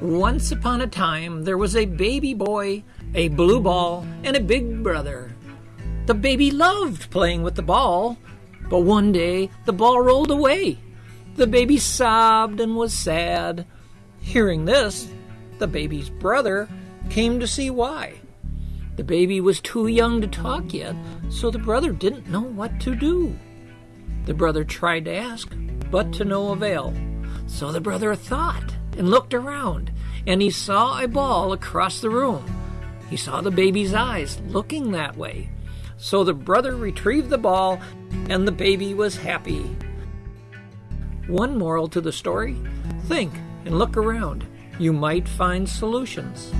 Once upon a time, there was a baby boy, a blue ball, and a big brother. The baby loved playing with the ball, but one day the ball rolled away. The baby sobbed and was sad. Hearing this, the baby's brother came to see why. The baby was too young to talk yet, so the brother didn't know what to do. The brother tried to ask, but to no avail. So the brother thought and looked around, and he saw a ball across the room. He saw the baby's eyes looking that way. So the brother retrieved the ball, and the baby was happy. One moral to the story think and look around. You might find solutions.